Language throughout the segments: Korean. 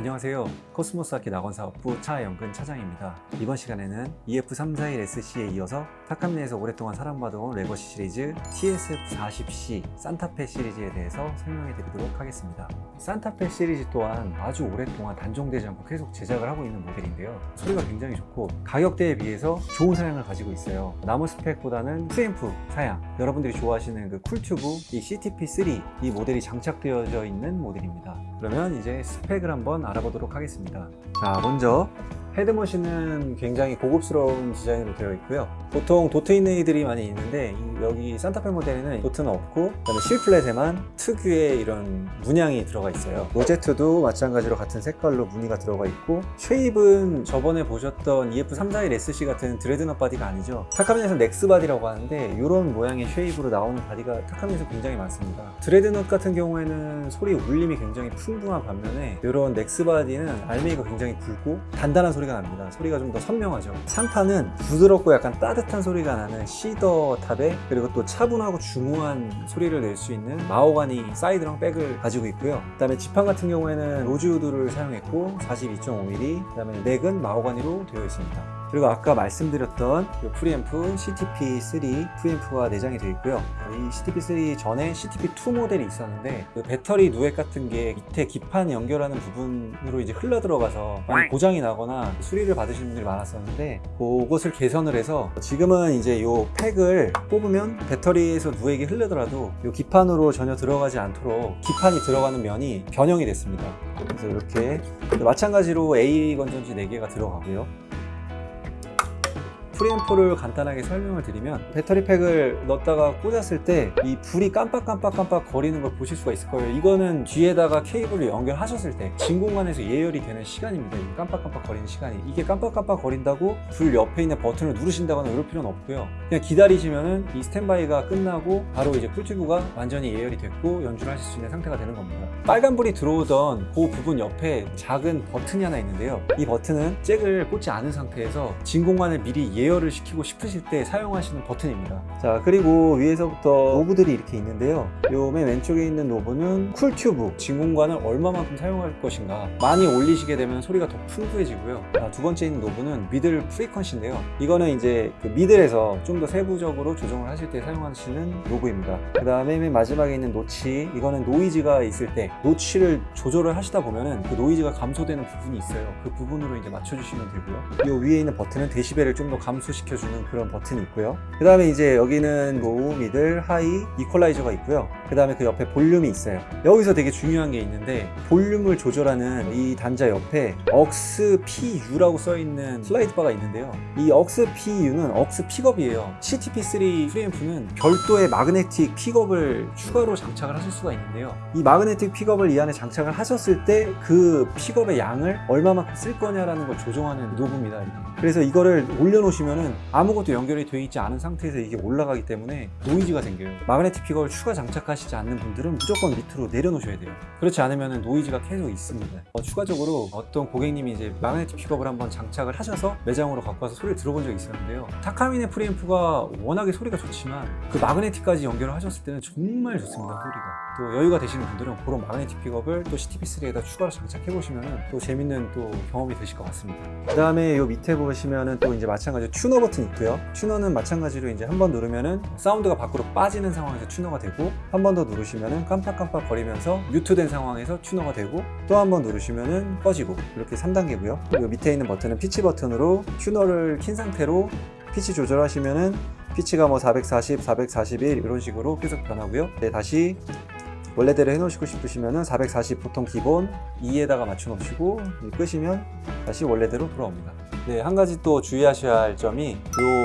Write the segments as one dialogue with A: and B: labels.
A: 안녕하세요. 코스모스 악기 낙원 사업부 차영근 차장입니다. 이번 시간에는 EF341SC에 이어서 타카미네에서 오랫동안 사랑받아온 Legacy 시리즈 TSF40C Santa Fe 시리즈에 대해서 설명해 드리도록 하겠습니다. Santa Fe 시리즈 또한 아주 오랫동안 단종되지 않고 계속 제작을 하고 있는 모델인데요. 소리가 굉장히 좋고 가격대에 비해서 좋은 사양을 가지고 있어요. 나무 스펙보다는 프앰프 사양 여러분들이 좋아하시는 그 Cool Tube 이 CTP3 이 모델이 장착되어져 있는 모델입니다. 그러면 이제 스펙을 한번 알아보도록 하겠습니다. 자, 먼저 head machine은 굉장히 고급스러운 디자인으로 되어 있고요. 보통 dot 있는 이들이 많이 있는데 이- 여기 Santa Fe 모델에는 dot는 없고 그다음에 십이 fret에만 특유의 이런 문양이 들어가 있어요. rosette도 마찬가지로 같은 색깔로 무늬가 들어가 있고 shape은 저번에 보셨던 E EF341SC 같은 dreadnought body가 아니죠. 타카미네에서 NEX body라고 하는데 이런 모양의 shape으로 나오는 body가 타카미네에서 굉장히 많습니다. dreadnought 같은 경우에는 소리 울림이 굉장히 풍부한 반면에 이런 NEX body는 알맹이가 굉장히 굵고 단단한 소리가 납니다. 소리가 좀 더 선명하죠. 산타는 부드럽고 약간 따뜻한 소리가 나는 cedar top에 그리고 또 차분하고 중후한 소리를 낼 수 있는 마호가니 사이드랑 back을 가지고 있고요. 그 다음에 지판 같은 경우에는 rosewood를 사용했고 42.5mm 그 다음에 neck은 마호가니로 되어 있습니다. 그리고 아까 말씀드렸던 이 preamp CTP3 preamp가 내장이 되어 있고요. 이 CTP3 전에 CTP2 모델이 있었는데 그 배터리 누액 같은 게 밑에 기판 연결하는 부분으로 이제 흘러 들어가서 고장이 나거나 수리를 받으시는 분들이 많았었는데 그것을 개선을 해서 지금은 이제 이 팩을 뽑으면 배터리에서 누액이 흘러더라도 이 기판으로 전혀 들어가지 않도록 기판이 들어가는 면이 변형이 됐습니다. 그래서 이렇게 마찬가지로 A 건전지 4개가 들어가고요. preamp를 간단하게 설명을 드리면 배터리 팩을 넣었다가 꽂았을 때 이 불이 깜빡깜빡깜빡 거리는 걸 보실 수가 있을 거예요. 이거는 뒤에다가 케이블을 연결하셨을 때 진공관에서 예열이 되는 시간입니다. 이 깜빡깜빡 거리는 시간이. 이게 깜빡깜빡 거린다고 불 옆에 있는 버튼을 누르신다거나 이럴 필요는 없고요. 그냥 기다리시면은 이 스탠바이가 끝나고 바로 이제 Cool Tube가 완전히 예열이 됐고 연주를 하실 수 있는 상태가 되는 겁니다. 빨간불이 들어오던 그 부분 옆에 작은 버튼이 하나 있는데요. 이 버튼은 잭을 꽂지 않은 상태에서 진공관을 미리 예열을 시키고 싶으실 때 사용하시는 버튼입니다. 자 그리고 위에서부터 knob들이 이렇게 있는데요. 요 맨 왼쪽에 있는 knob는 Cool Tube 진공관을 얼마만큼 사용할 것인가 많이 올리시게 되면 소리가 더 풍부해지고요. 자, 두 번째 있는 knob는 middle frequency인데요. 이거는 이제 그 middle에서 좀 더 세부적으로 조정을 하실 때 사용하시는 knob입니다. 그 다음에 맨 마지막에 있는 notch 이거는 노이즈가 있을 때 notch를 조절을 하시다 보면은 그 노이즈가 감소되는 부분이 있어요. 그 부분으로 이제 맞춰주시면 되고요. 요 위에 있는 버튼은 데시벨을 좀 더 감소 시켜주는 그런 버튼이 있고요. 그 다음에 이제 여기는 low, middle, high, 이퀄라이저가 있고요. 그 다음에 그 옆에 볼륨이 있어요. 여기서 되게 중요한 게 있는데 볼륨을 조절하는 이 단자 옆에 AUX PU라고 써있는 슬라이드 바가 있는데요. 이 억스 PU는 억스 픽업이에요. CTP3 프리앰프는 별도의 마그네틱 픽업을 추가로 장착을 하실 수가 있는데요. 이 마그네틱 픽업을 이 안에 장착을 하셨을 때 그 픽업의 양을 얼마만큼 쓸 거냐라는 걸 조정하는 노브입니다. 그래서 이거를 올려놓으시면은 아무것도 연결이 되어 있지 않은 상태에서 이게 올라가기 때문에 노이즈가 생겨요. 마그네틱 픽업을 추가 장착하시지 않는 분들은 무조건 밑으로 내려놓으셔야 돼요. 그렇지 않으면 노이즈가 계속 있습니다. 어, 추가적으로 어떤 고객님이 이제 마그네틱 픽업을 한번 장착을 하셔서 매장으로 갖고 와서 소리를 들어본 적이 있었는데요. 타카미네 프리앰프가 워낙에 소리가 좋지만 그 마그네틱까지 연결을 하셨을 때는 정말 좋습니다 소리가 또 여유가 되시는 분들은 그런 마그네틱 픽업을 또 CTP3에다 추가로 장착해 보시면 또 재밌는 또 경험이 되실 것 같습니다. 그 다음에 요 밑에 보시면은 또 이제 마찬가지로 튜너 버튼 있고요. 튜너는 마찬가지로 이제 한 번 누르면은 사운드가 밖으로 빠지는 상황에서 튜너가 되고 한 번 더 누르시면은 깜빡깜빡 거리면서 뮤트된 상황에서 튜너가 되고 또 한 번 누르시면은 꺼지고 이렇게 3단계고요. 요 밑에 있는 버튼은 피치 버튼으로 튜너를 킨 상태로 피치 조절하시면은 피치가 뭐 440, 441 이런 식으로 계속 변하고요. 네, 다시 원래대로 해놓으시고 싶으시면은 440 보통 기본 2에다가 맞춰 놓으시고 끄시면 다시 원래대로 돌아옵니다. 네, 한 가지 또 주의하셔야 할 점이 이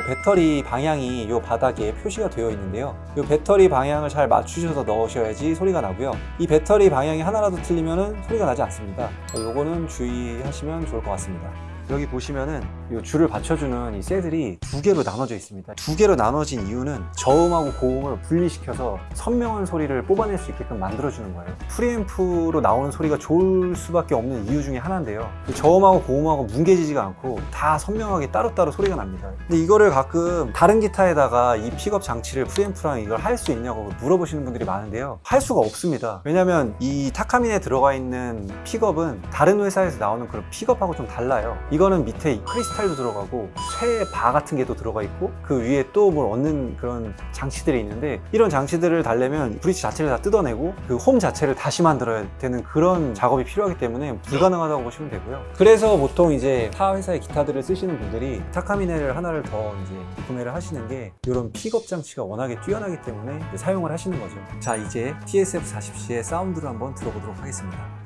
A: 배터리 방향이 이 바닥에 표시가 되어 있는데요. 이 배터리 방향을 잘 맞추셔서 넣으셔야지 소리가 나고요. 이 배터리 방향이 하나라도 틀리면 소리가 나지 않습니다. 요거는 주의하시면 좋을 것 같습니다. 여기 보시면은 이 줄을 받쳐주는 이 셀들이 두 개로 나눠져 있습니다. 두 개로 나눠진 이유는 저음하고 고음을 분리시켜서 선명한 소리를 뽑아낼 수 있게끔 만들어주는 거예요. 프리앰프로 나오는 소리가 좋을 수밖에 없는 이유 중에 하나인데요. 저음하고 고음하고 뭉개지지가 않고 다 선명하게 따로따로 소리가 납니다. 근데 이거를 가끔 다른 기타에다가 이 픽업 장치를 프리앰프랑 이걸 할 수 있냐고 물어보시는 분들이 많은데요. 할 수가 없습니다. 왜냐면 이 타카미네에 들어가 있는 픽업은 다른 회사에서 나오는 그런 픽업하고 좀 달라요. 이거는 밑에 크리스탈도 들어가고 쇠 바 같은 게도 들어가 있고 그 위에 또 뭘 얻는 그런 장치들이 있는데 이런 장치들을 달려면 브릿지 자체를 다 뜯어내고 그 홈 자체를 다시 만들어야 되는 그런 작업이 필요하기 때문에 불가능하다고 보시면 되고요. 그래서 보통 이제 타 회사의 기타들을 쓰시는 분들이 타카미네를 하나를 더 이제 구매를 하시는 게 이런 픽업 장치가 워낙에 뛰어나기 때문에 사용을 하시는 거죠. 자 이제 TSF40C의 사운드를 한번 들어보도록 하겠습니다.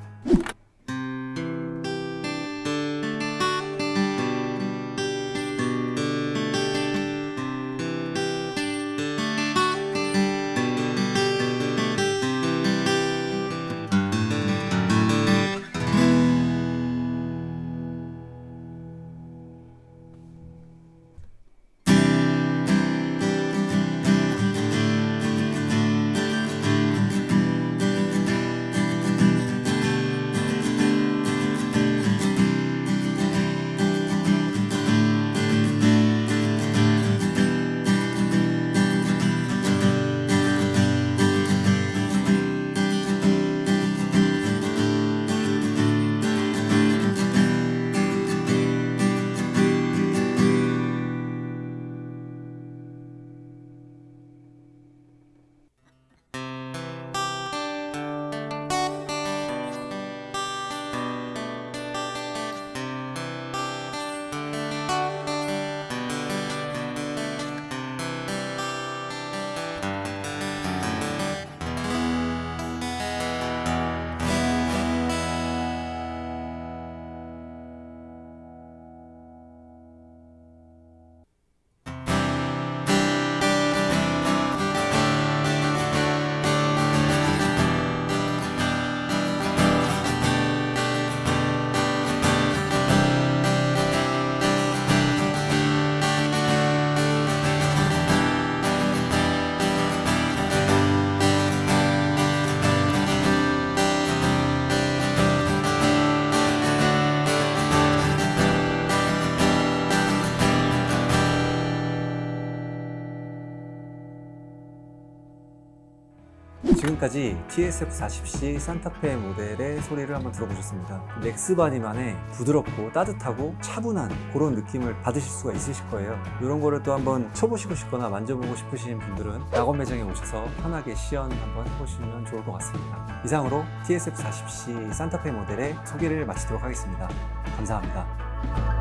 A: 지금까지 TSF40C 산타페 모델의 소리를 한번 들어보셨습니다. 넥스바디만의 부드럽고 따뜻하고 차분한 그런 느낌을 받으실 수가 있으실 거예요. 이런 거를 또 한번 쳐보시고 싶거나 만져보고 싶으신 분들은 낙원 매장에 오셔서 편하게 시연 한번 해보시면 좋을 것 같습니다. 이상으로 TSF40C 산타페 모델의 소개를 마치도록 하겠습니다. 감사합니다.